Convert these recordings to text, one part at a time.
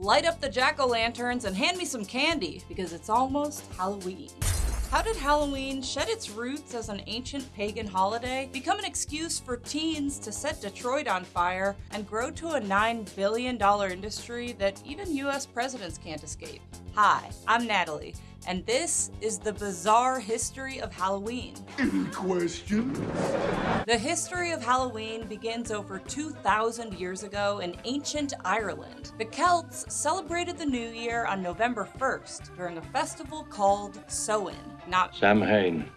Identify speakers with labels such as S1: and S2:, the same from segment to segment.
S1: light up the jack-o'-lanterns and hand me some candy because it's almost Halloween. How did Halloween shed its roots as an ancient pagan holiday, become an excuse for teens to set Detroit on fire, and grow to a $9 billion industry that even US presidents can't escape? Hi, I'm Natalie, and this is the bizarre history of Halloween.
S2: Any questions?
S1: The history of Halloween begins over 2,000 years ago in ancient Ireland. The Celts celebrated the new year on November 1st during a festival called Samhain, not
S3: Samhain.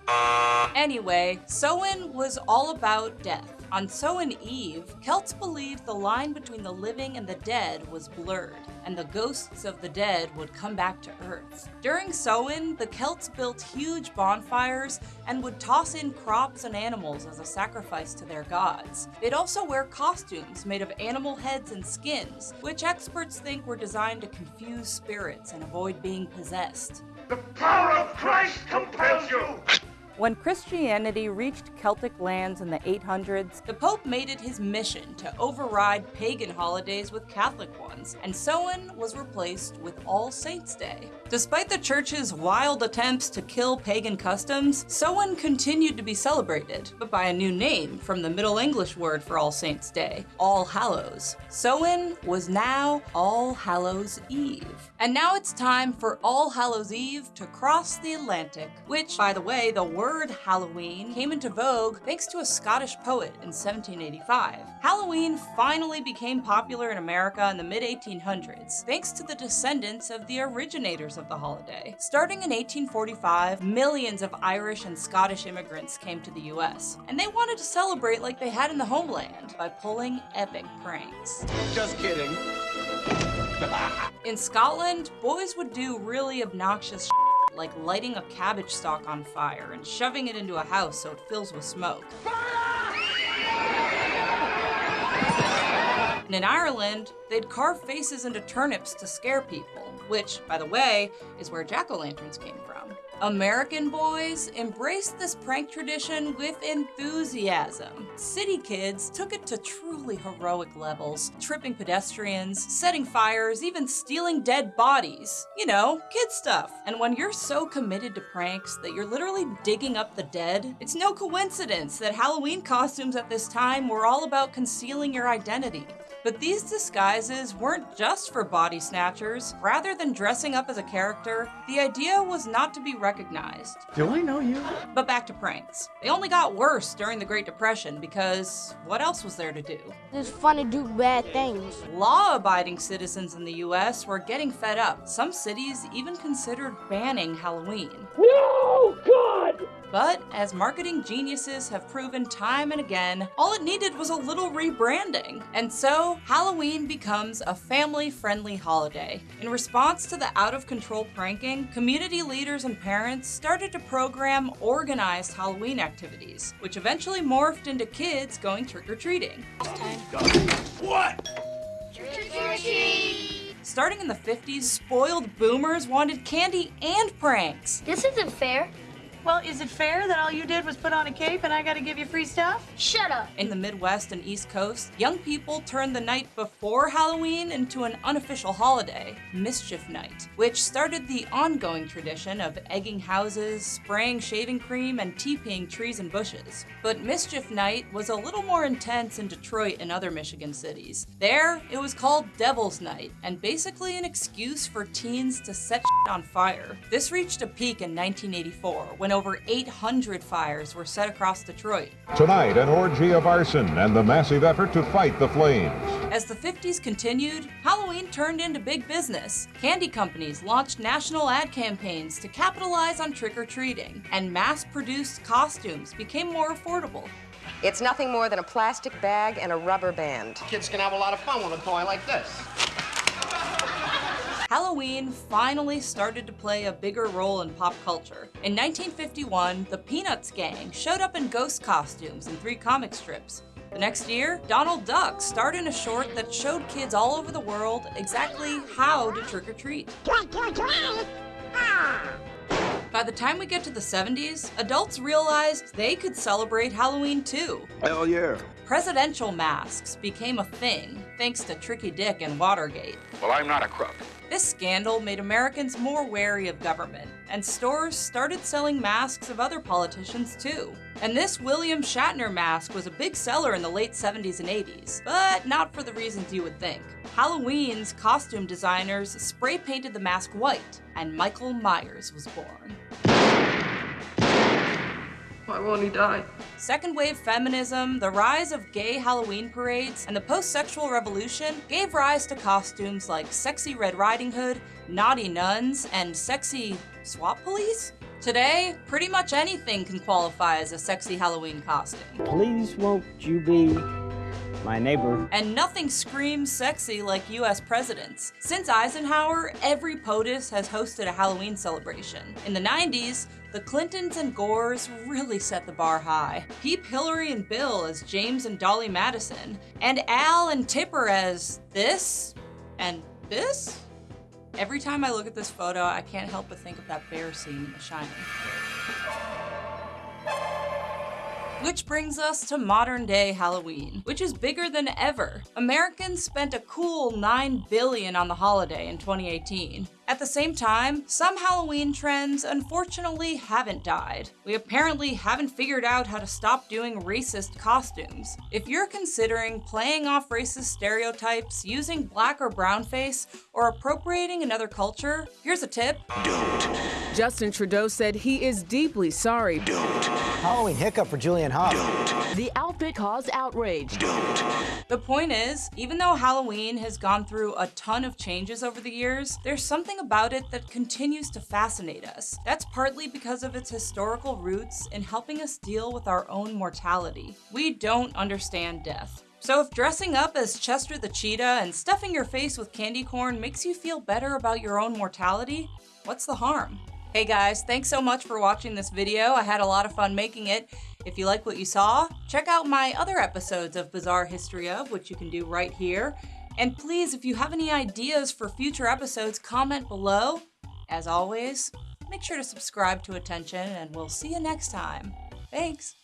S1: Anyway, Samhain was all about death. On Samhain Eve, Celts believed the line between the living and the dead was blurred, and the ghosts of the dead would come back to Earth. During Samhain, the Celts built huge bonfires and would toss in crops and animals as a sacrifice to their gods. They'd also wear costumes made of animal heads and skins, which experts think were designed to confuse spirits and avoid being possessed.
S2: The power of Christ compels you!
S1: When Christianity reached Celtic lands in the 800s, the Pope made it his mission to override pagan holidays with Catholic ones, and Samhain was replaced with All Saints' Day. Despite the church's wild attempts to kill pagan customs, Samhain continued to be celebrated, but by a new name from the Middle English word for All Saints' Day, All Hallows. Samhain was now All Hallows Eve. And now it's time for All Hallows Eve to cross the Atlantic, which, by the way, the word word Halloween came into vogue thanks to a Scottish poet in 1785. Halloween finally became popular in America in the mid 1800s, thanks to the descendants of the originators of the holiday. Starting in 1845, millions of Irish and Scottish immigrants came to the US, and they wanted to celebrate like they had in the homeland by pulling epic pranks.
S2: Just kidding.
S1: in Scotland, boys would do really obnoxious like lighting a cabbage stalk on fire and shoving it into a house so it fills with smoke. And in Ireland, they'd carve faces into turnips to scare people, which, by the way, is where jack-o'-lanterns came from. American boys embraced this prank tradition with enthusiasm. City kids took it to truly heroic levels, tripping pedestrians, setting fires, even stealing dead bodies. You know, kid stuff. And when you're so committed to pranks that you're literally digging up the dead, it's no coincidence that Halloween costumes at this time were all about concealing your identity. But these disguises weren't just for body snatchers. Rather than dressing up as a character, the idea was not to be recognized.
S4: Do I know you?
S1: But back to pranks. They only got worse during the Great Depression because what else was there to do?
S5: It's fun to do bad things.
S1: Law-abiding citizens in the US were getting fed up. Some cities even considered banning Halloween.
S2: No, God!
S1: But as marketing geniuses have proven time and again, all it needed was a little rebranding. And so Halloween becomes a family-friendly holiday. In response to the out-of-control pranking, community leaders and parents started to program organized Halloween activities, which eventually morphed into kids going trick-or-treating.
S2: What? Trick or treat!
S1: Starting in the 50s, spoiled boomers wanted candy and pranks.
S5: This isn't fair.
S6: Well, is it fair that all you did was put on a cape and I gotta give you free stuff?
S5: Shut up.
S1: In the Midwest and East Coast, young people turned the night before Halloween into an unofficial holiday, Mischief Night, which started the ongoing tradition of egging houses, spraying shaving cream, and TPing trees and bushes. But Mischief Night was a little more intense in Detroit and other Michigan cities. There, it was called Devil's Night, and basically an excuse for teens to set on fire. This reached a peak in 1984 when over 800 fires were set across Detroit.
S7: Tonight, an orgy of arson and the massive effort to fight the flames.
S1: As the 50s continued, Halloween turned into big business. Candy companies launched national ad campaigns to capitalize on trick-or-treating, and mass-produced costumes became more affordable.
S8: It's nothing more than a plastic bag and a rubber band.
S9: Kids can have a lot of fun with a toy like this.
S1: Halloween finally started to play a bigger role in pop culture. In 1951, the Peanuts gang showed up in ghost costumes in three comic strips. The next year, Donald Duck starred in a short that showed kids all over the world exactly how to trick-or-treat. By the time we get to the 70s, adults realized they could celebrate Halloween too.
S2: Hell yeah.
S1: presidential masks became a thing thanks to Tricky Dick and Watergate.
S2: Well, I'm not a crook.
S1: This scandal made Americans more wary of government, and stores started selling masks of other politicians too. And this William Shatner mask was a big seller in the late 70s and 80s, but not for the reasons you would think. Halloween's costume designers spray painted the mask white, and Michael Myers was born.
S3: Why won't he die?
S1: Second wave feminism, the rise of gay Halloween parades, and the post sexual revolution gave rise to costumes like sexy Red Riding Hood, naughty nuns, and sexy swap police? Today, pretty much anything can qualify as a sexy Halloween costume.
S4: Please won't you be my neighbor?
S1: And nothing screams sexy like US presidents. Since Eisenhower, every POTUS has hosted a Halloween celebration. In the 90s, the Clintons and Gores really set the bar high. Peep Hillary and Bill as James and Dolly Madison, and Al and Tipper as this and this? Every time I look at this photo, I can't help but think of that bear scene in The Shining. Which brings us to modern day Halloween, which is bigger than ever. Americans spent a cool 9 billion on the holiday in 2018. At the same time, some Halloween trends unfortunately haven't died. We apparently haven't figured out how to stop doing racist costumes. If you're considering playing off racist stereotypes, using black or brown face, or appropriating another culture, here's a tip.
S2: Don't.
S10: Justin Trudeau said he is deeply sorry.
S2: Don't.
S4: Halloween hiccup for Julianne Hough.
S2: Don't.
S10: The outfit caused outrage.
S2: Don't.
S1: The point is, even though Halloween has gone through a ton of changes over the years, there's something about it that continues to fascinate us. That's partly because of its historical roots in helping us deal with our own mortality. We don't understand death. So if dressing up as Chester the Cheetah and stuffing your face with candy corn makes you feel better about your own mortality, what's the harm? Hey guys, thanks so much for watching this video. I had a lot of fun making it. If you like what you saw, check out my other episodes of Bizarre History of, which you can do right here. And please, if you have any ideas for future episodes, comment below. As always, make sure to subscribe to Attention, and we'll see you next time. Thanks.